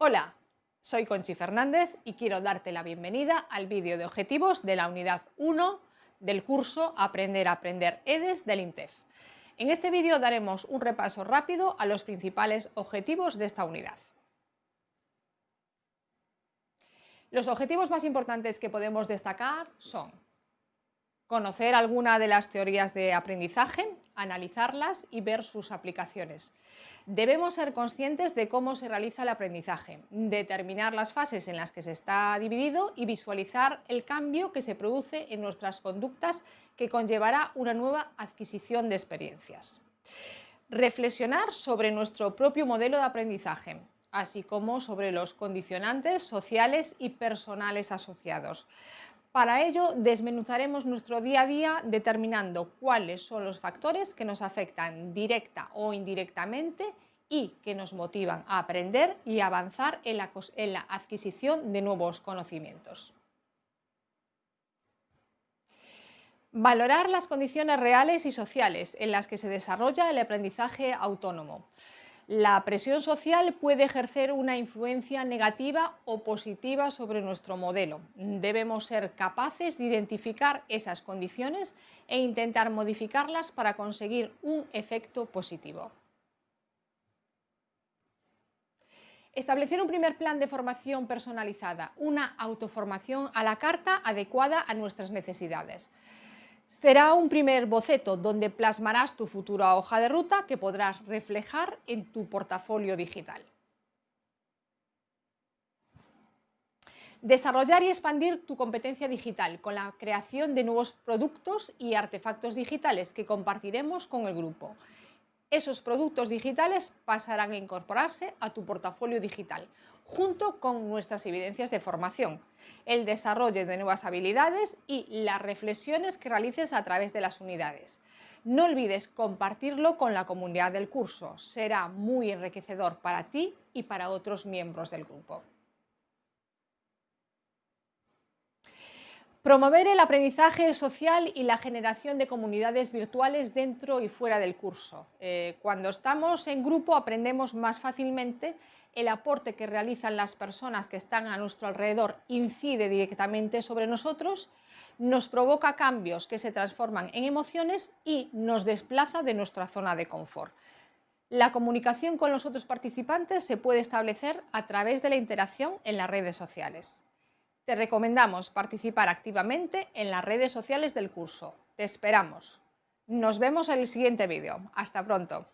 Hola, soy Conchi Fernández y quiero darte la bienvenida al vídeo de objetivos de la unidad 1 del curso Aprender a Aprender EDES del INTEF. En este vídeo daremos un repaso rápido a los principales objetivos de esta unidad. Los objetivos más importantes que podemos destacar son conocer alguna de las teorías de aprendizaje, analizarlas y ver sus aplicaciones. Debemos ser conscientes de cómo se realiza el aprendizaje, determinar las fases en las que se está dividido y visualizar el cambio que se produce en nuestras conductas que conllevará una nueva adquisición de experiencias. Reflexionar sobre nuestro propio modelo de aprendizaje, así como sobre los condicionantes sociales y personales asociados. Para ello, desmenuzaremos nuestro día a día determinando cuáles son los factores que nos afectan directa o indirectamente y que nos motivan a aprender y avanzar en la, adquisición de nuevos conocimientos. Valorar las condiciones reales y sociales en las que se desarrolla el aprendizaje autónomo. La presión social puede ejercer una influencia negativa o positiva sobre nuestro modelo. Debemos ser capaces de identificar esas condiciones e intentar modificarlas para conseguir un efecto positivo. Establecer un primer plan de formación personalizada, una autoformación a la carta adecuada a nuestras necesidades. Será un primer boceto donde plasmarás tu futura hoja de ruta que podrás reflejar en tu portafolio digital. Desarrollar y expandir tu competencia digital con la creación de nuevos productos y artefactos digitales que compartiremos con el grupo. Esos productos digitales pasarán a incorporarse a tu portafolio digital, junto con nuestras evidencias de formación, el desarrollo de nuevas habilidades y las reflexiones que realices a través de las unidades. No olvides compartirlo con la comunidad del curso, será muy enriquecedor para ti y para otros miembros del grupo. Promover el aprendizaje social y la generación de comunidades virtuales dentro y fuera del curso. Eh, cuando estamos en grupo aprendemos más fácilmente, el aporte que realizan las personas que están a nuestro alrededor incide directamente sobre nosotros, nos provoca cambios que se transforman en emociones y nos desplaza de nuestra zona de confort. La comunicación con los otros participantes se puede establecer a través de la interacción en las redes sociales. Te recomendamos participar activamente en las redes sociales del curso. Te esperamos. Nos vemos en el siguiente vídeo. Hasta pronto.